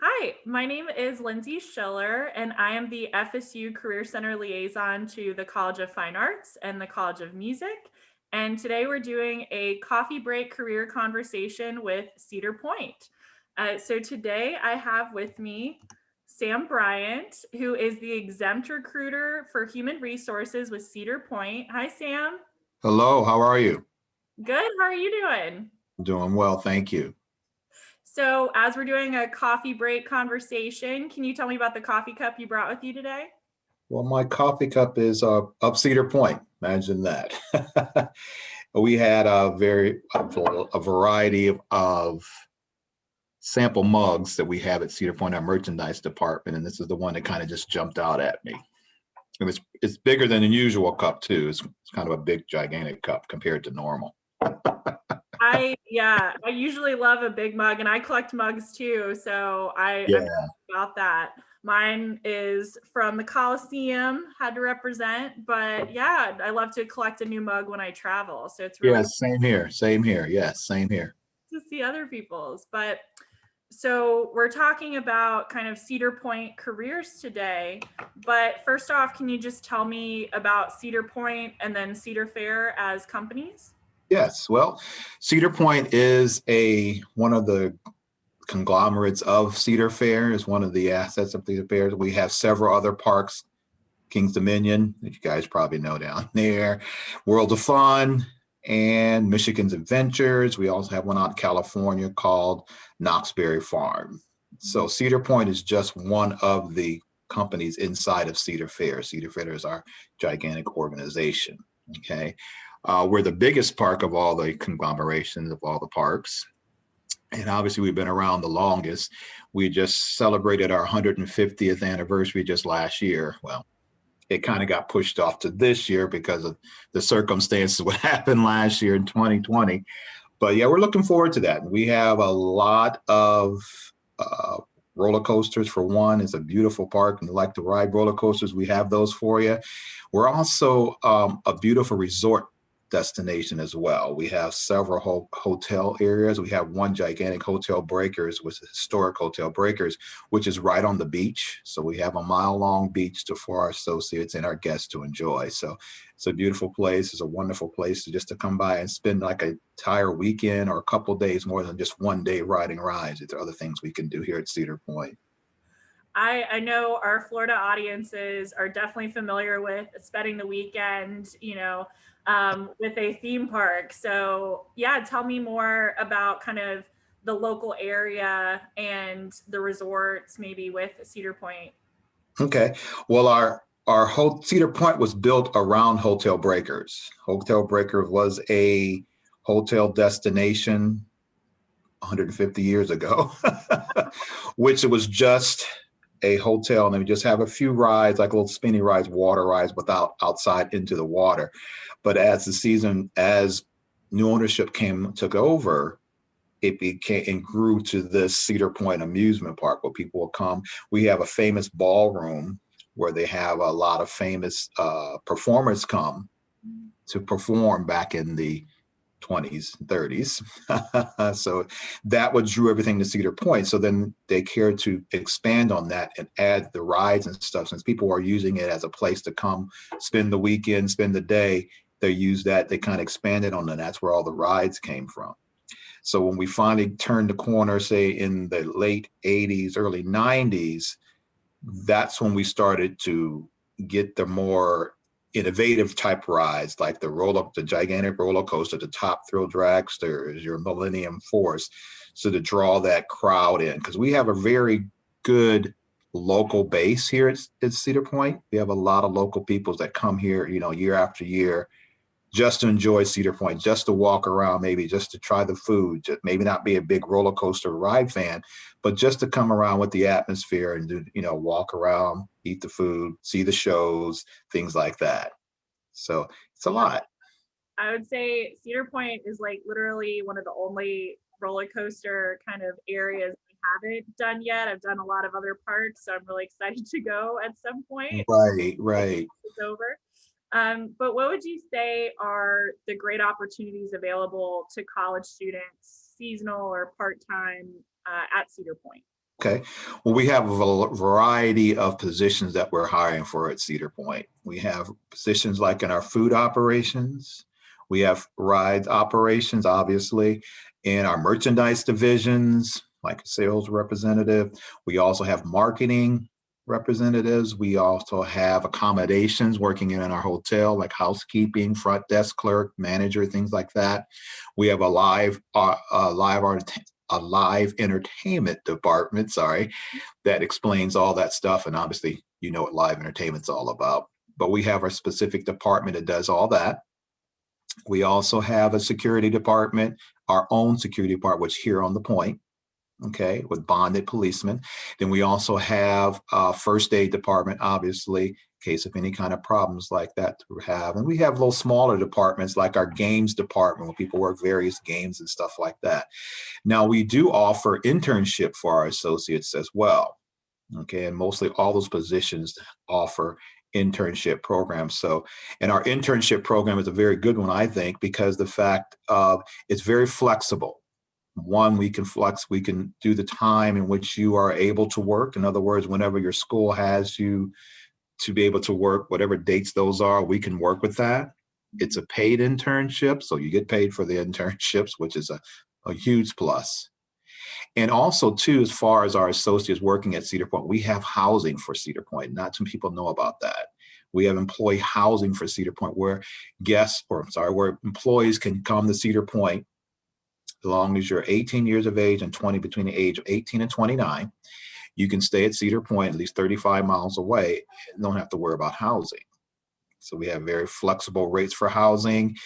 Hi, my name is Lindsay Schiller, and I am the FSU Career Center liaison to the College of Fine Arts and the College of Music. And today we're doing a coffee break career conversation with Cedar Point. Uh, so today I have with me Sam Bryant, who is the exempt recruiter for human resources with Cedar Point. Hi, Sam. Hello, how are you? Good. How are you doing? Doing well, thank you. So as we're doing a coffee break conversation, can you tell me about the coffee cup you brought with you today? Well, my coffee cup is uh, up Cedar Point. Imagine that. we had a very a variety of, of sample mugs that we have at Cedar Point, our merchandise department, and this is the one that kind of just jumped out at me. It it's bigger than the usual cup too. It's, it's kind of a big, gigantic cup compared to normal. I yeah, I usually love a big mug and I collect mugs too. So I yeah. about that. Mine is from the Coliseum, had to represent, but yeah, I love to collect a new mug when I travel. So it's really yeah, same here, same here. Yes, same here. To see other people's, but so we're talking about kind of Cedar Point careers today. But first off, can you just tell me about Cedar Point and then Cedar Fair as companies? Yes, well, Cedar Point is a one of the conglomerates of Cedar Fair, is one of the assets of Cedar Fair. We have several other parks, King's Dominion, that you guys probably know down there, World of Fun, and Michigan's Adventures. We also have one out in California called Knott's Berry Farm. So Cedar Point is just one of the companies inside of Cedar Fair. Cedar Fair is our gigantic organization, okay? Uh, we're the biggest park of all the conglomerations of all the parks. And obviously we've been around the longest. We just celebrated our 150th anniversary just last year. Well, it kind of got pushed off to this year because of the circumstances what happened last year in 2020. But yeah, we're looking forward to that. We have a lot of uh, roller coasters for one. It's a beautiful park and you like to ride roller coasters, we have those for you. We're also um, a beautiful resort destination as well. We have several ho hotel areas. We have one gigantic hotel breakers, is historic hotel breakers, which is right on the beach. So we have a mile long beach to, for our associates and our guests to enjoy. So it's a beautiful place. It's a wonderful place to just to come by and spend like an entire weekend or a couple days more than just one day riding rides. There are other things we can do here at Cedar Point. I, I know our Florida audiences are definitely familiar with spending the weekend, you know, um, with a theme park. So yeah, tell me more about kind of the local area and the resorts maybe with Cedar Point. Okay, well our our whole Cedar Point was built around Hotel Breakers. Hotel Breakers was a hotel destination 150 years ago, which it was just a hotel and they just have a few rides, like little spinny rides, water rides without outside into the water. But as the season, as new ownership came, took over, it became and grew to this Cedar Point amusement park where people will come. We have a famous ballroom where they have a lot of famous uh, performers come to perform back in the 20s, 30s. so that what drew everything to Cedar Point. So then they cared to expand on that and add the rides and stuff. Since people are using it as a place to come spend the weekend, spend the day, they use that, they kind of expanded on that. That's where all the rides came from. So when we finally turned the corner, say in the late 80s, early 90s, that's when we started to get the more innovative type rides like the roll up the gigantic roller coaster the top thrill dragsters your millennium force so to draw that crowd in. Because we have a very good local base here at, at cedar point. We have a lot of local peoples that come here you know year after year just to enjoy Cedar Point, just to walk around, maybe just to try the food, just maybe not be a big roller coaster ride fan, but just to come around with the atmosphere and do, you know, walk around, eat the food, see the shows, things like that. So it's a lot. I would say Cedar Point is like literally one of the only roller coaster kind of areas we haven't done yet. I've done a lot of other parks, so I'm really excited to go at some point. Right, right. It's over. Um, but what would you say are the great opportunities available to college students, seasonal or part-time uh, at Cedar Point? Okay, well, we have a variety of positions that we're hiring for at Cedar Point. We have positions like in our food operations. We have rides operations, obviously, in our merchandise divisions, like sales representative. We also have marketing representatives. We also have accommodations working in our hotel, like housekeeping, front desk clerk, manager, things like that. We have a live, uh, a live art, a live entertainment department, sorry, that explains all that stuff. And obviously, you know what live entertainment's all about. But we have our specific department that does all that. We also have a security department, our own security department, which here on the point, okay, with bonded policemen. Then we also have a first aid department, obviously, in case of any kind of problems like that to have. And we have little smaller departments like our games department where people work various games and stuff like that. Now we do offer internship for our associates as well. Okay, and mostly all those positions offer internship programs. So, and our internship program is a very good one, I think, because the fact of it's very flexible one, we can flex, we can do the time in which you are able to work. In other words, whenever your school has you to be able to work, whatever dates those are, we can work with that. It's a paid internship, so you get paid for the internships, which is a, a huge plus. And also too, as far as our associates working at Cedar Point, we have housing for Cedar Point. Not some people know about that. We have employee housing for Cedar Point where guests, or I'm sorry, where employees can come to Cedar Point long as you're 18 years of age and 20 between the age of 18 and 29, you can stay at Cedar Point at least 35 miles away and don't have to worry about housing. So we have very flexible rates for housing,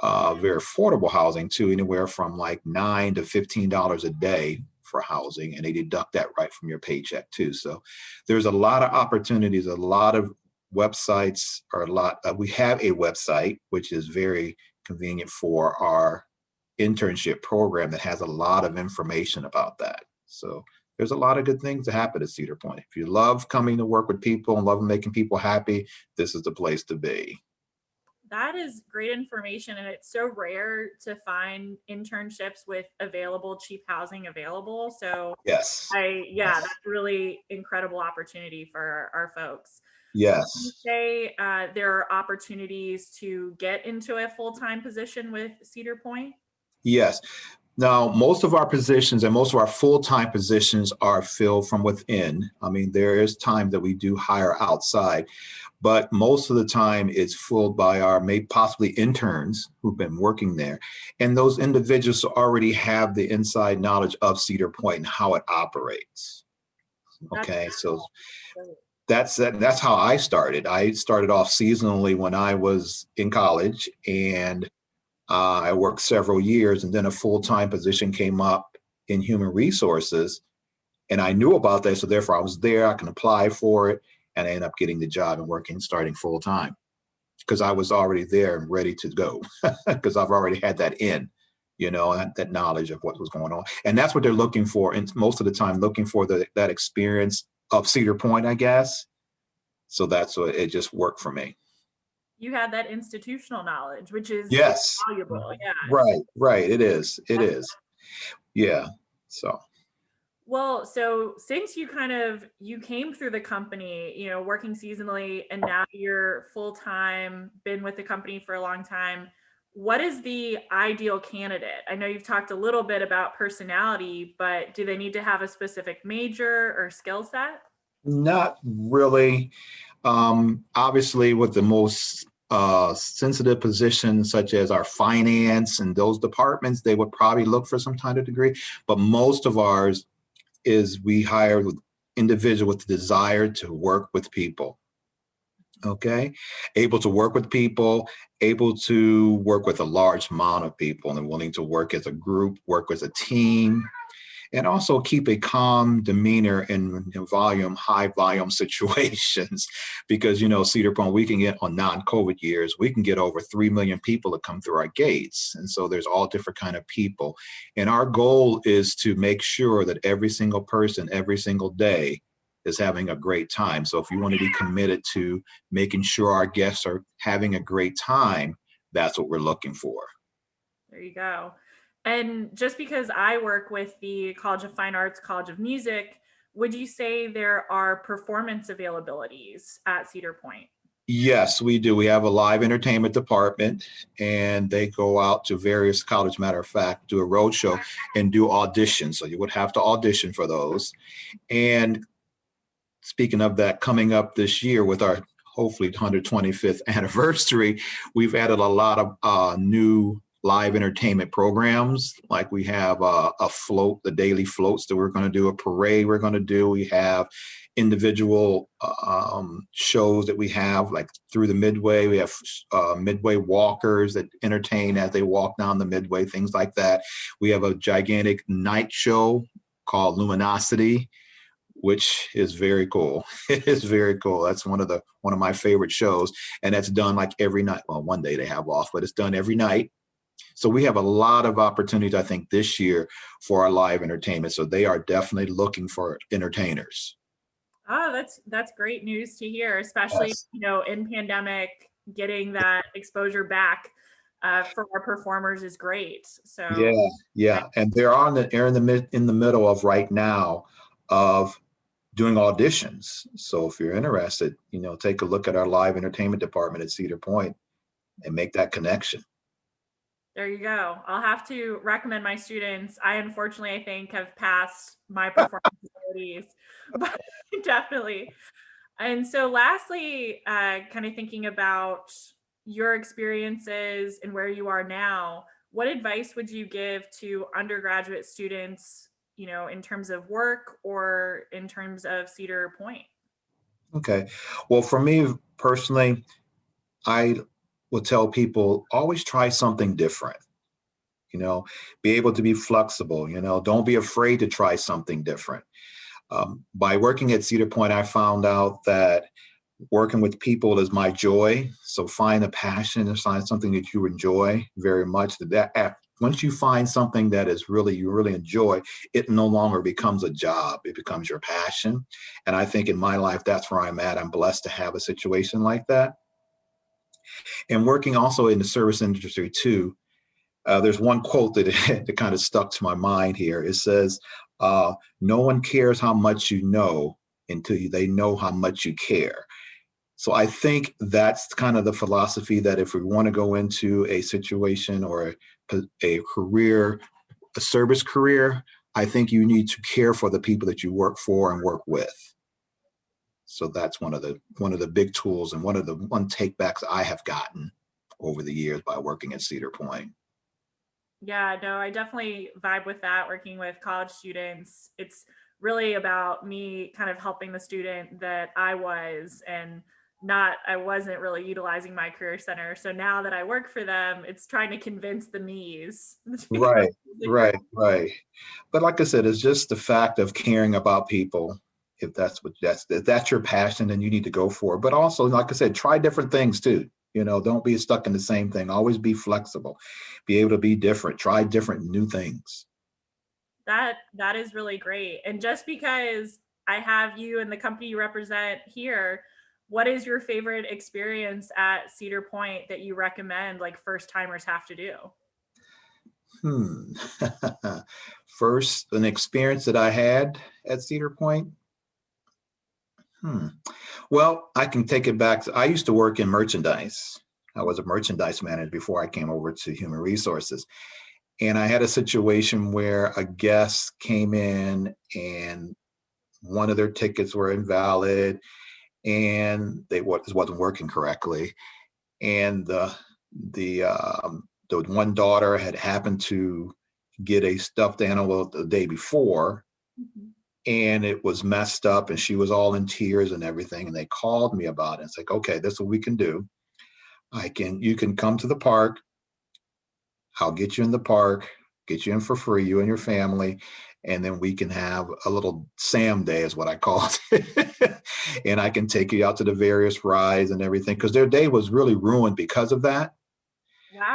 uh, very affordable housing too, anywhere from like nine to $15 a day for housing and they deduct that right from your paycheck too. So there's a lot of opportunities, a lot of websites or a lot, uh, we have a website, which is very convenient for our internship program that has a lot of information about that. So there's a lot of good things to happen at Cedar Point. If you love coming to work with people and love making people happy, this is the place to be. That is great information. And it's so rare to find internships with available cheap housing available. So yes, I, yeah, that's really incredible opportunity for our, folks. Yes. Say uh, there are opportunities to get into a full-time position with Cedar Point? Yes. Now, most of our positions and most of our full-time positions are filled from within. I mean, there is time that we do hire outside, but most of the time it's filled by our maybe possibly interns who've been working there. And those individuals already have the inside knowledge of Cedar Point and how it operates. Okay, so that's that's how I started. I started off seasonally when I was in college and uh, I worked several years and then a full-time position came up in human resources and I knew about that. So therefore I was there, I can apply for it and I end up getting the job and working, starting full-time because I was already there and ready to go because I've already had that in, you know, that, that, knowledge of what was going on. And that's what they're looking for. And most of the time looking for the, that experience of Cedar Point, I guess. So that's what it just worked for me you had that institutional knowledge, which is yes valuable. Yeah. Right, right. It is. It That's is. Yeah. So well, so since you kind of you came through the company, you know, working seasonally and now you're full-time, been with the company for a long time, what is the ideal candidate? I know you've talked a little bit about personality, but do they need to have a specific major or skill set? Not really. Um, obviously, with the most uh, sensitive positions such as our finance and those departments, they would probably look for some kind of degree. But most of ours is we hire individual with the desire to work with people. Okay, able to work with people, able to work with a large amount of people and willing to work as a group, work as a team, and also keep a calm demeanor in, in volume, high volume situations. because, you know, Cedar Point, we can get on non-COVID years, we can get over 3 million people to come through our gates. And so there's all different kind of people. And our goal is to make sure that every single person, every single day is having a great time. So if you want to be committed to making sure our guests are having a great time, that's what we're looking for. There you go. And just because I work with the College of Fine Arts, College of Music, would you say there are performance availabilities at Cedar Point? Yes, we do. We have a live entertainment department and they go out to various college, matter of fact, do a road show and do auditions. So you would have to audition for those. And speaking of that, coming up this year with our hopefully 125th anniversary, we've added a lot of uh, new live entertainment programs. Like we have a float, the daily floats that we're going to do, a parade we're going to do. We have individual um, shows that we have, like through the Midway. We have uh, Midway walkers that entertain as they walk down the Midway, things like that. We have a gigantic night show called Luminosity which is very cool. It is very cool. That's one of the one of my favorite shows, and that's done like every night. Well, one day they have off, but it's done every night. So we have a lot of opportunities, I think, this year for our live entertainment. So they are definitely looking for entertainers. Oh, that's that's great news to hear, especially yes. you know in pandemic, getting that exposure back uh, for our performers is great. So yeah, yeah, and they're on the they're in the mid in the middle of right now of doing auditions. So if you're interested, you know, take a look at our live entertainment department at Cedar Point and make that connection. There you go. I'll have to recommend my students. I unfortunately, I think, have passed my performance abilities, but definitely. And so lastly, uh, kind of thinking about your experiences and where you are now, what advice would you give to undergraduate students you know, in terms of work or in terms of Cedar Point? Okay. Well, for me personally, I would tell people always try something different. You know, be able to be flexible, you know, don't be afraid to try something different. Um, by working at Cedar Point, I found out that working with people is my joy. So find a passion and find something that you enjoy very much. That once you find something that is really, you really enjoy, it no longer becomes a job, it becomes your passion. And I think in my life, that's where I'm at. I'm blessed to have a situation like that. And working also in the service industry too, uh, there's one quote that, that kind of stuck to my mind here. It says, uh, no one cares how much you know until they know how much you care. So I think that's kind of the philosophy that if we want to go into a situation or a, a career, a service career, I think you need to care for the people that you work for and work with. So that's one of the one of the big tools and one of the one takebacks I have gotten over the years by working at Cedar Point. Yeah, no, I definitely vibe with that working with college students. It's really about me kind of helping the student that I was and not I wasn't really utilizing my career center. So now that I work for them, it's trying to convince the me's. right, right, right. But like I said, it's just the fact of caring about people. If that's what that's if that's your passion, then you need to go for it. But also, like I said, try different things too. You know, don't be stuck in the same thing. Always be flexible. Be able to be different. Try different new things. That that is really great. And just because I have you and the company you represent here what is your favorite experience at Cedar Point that you recommend like first timers have to do? Hmm. First, an experience that I had at Cedar Point. Hmm. Well, I can take it back. I used to work in merchandise. I was a merchandise manager before I came over to human resources. And I had a situation where a guest came in and one of their tickets were invalid and they was wasn't working correctly, and the the um, the one daughter had happened to get a stuffed animal the day before, mm -hmm. And it was messed up, and she was all in tears and everything, and they called me about it. It's like, okay, this is what we can do. I can you can come to the park. I'll get you in the park, get you in for free, you and your family, and then we can have a little Sam day is what I call it. and I can take you out to the various rides and everything because their day was really ruined because of that.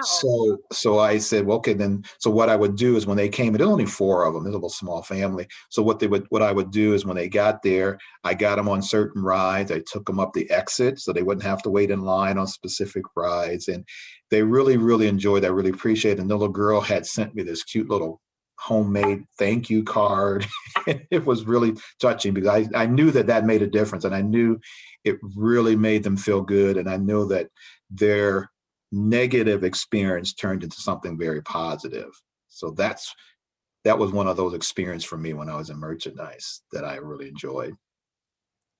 So, so I said, well, okay, then, so what I would do is when they came, there's only four of them, there's a little small family. So what they would, what I would do is when they got there, I got them on certain rides. I took them up the exit so they wouldn't have to wait in line on specific rides. And they really, really enjoyed, I really appreciate it. And the little girl had sent me this cute little homemade thank you card. it was really touching because I, I knew that that made a difference and I knew it really made them feel good. And I know that their negative experience turned into something very positive. So that's, that was one of those experiences for me when I was in merchandise that I really enjoyed.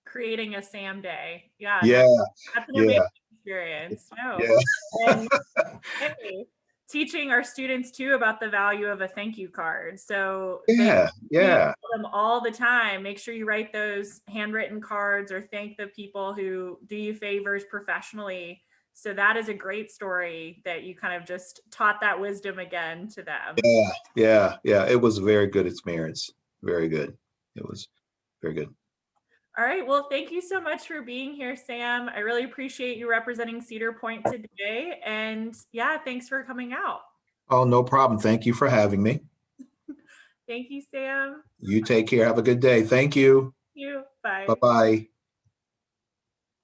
Creating a Sam day. Yeah. Yeah, That's, an yeah. amazing experience. No. yeah, And, hey, teaching our students too about the value of a thank you card. So they yeah, yeah, tell them all the time. Make sure you write those handwritten cards or thank the people who do you favors professionally. So that is a great story that you kind of just taught that wisdom again to them. yeah, yeah, yeah. It was a very good experience. Very good. It was very good. All right. Well, thank you so much for being here, Sam. I really appreciate you representing Cedar Point today. And yeah, thanks for coming out. Oh, no problem. Thank you for having me. Thank you, Sam. You take care. Have a good day. Thank you. Thank you. Bye. Bye-bye.